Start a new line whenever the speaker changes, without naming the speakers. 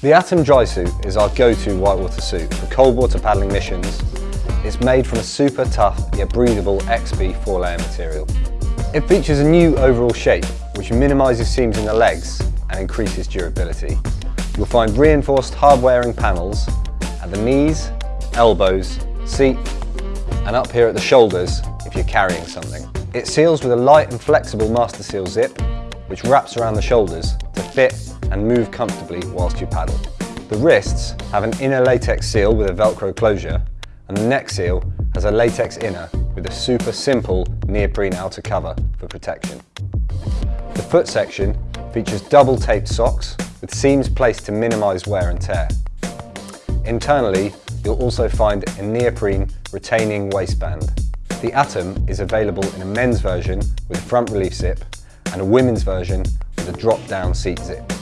The Atom Dry Suit is our go-to whitewater suit for cold water paddling missions. It's made from a super tough yet breathable XB four-layer material. It features a new overall shape which minimises seams in the legs and increases durability. You'll find reinforced hard-wearing panels at the knees, elbows, seat and up here at the shoulders if you're carrying something. It seals with a light and flexible Master Seal zip which wraps around the shoulders to fit and move comfortably whilst you paddle. The wrists have an inner latex seal with a velcro closure and the neck seal has a latex inner with a super simple neoprene outer cover for protection. The foot section features double taped socks with seams placed to minimise wear and tear. Internally, you'll also find a neoprene retaining waistband. The Atom is available in a men's version with a front relief zip and a women's version with a drop-down seat zip.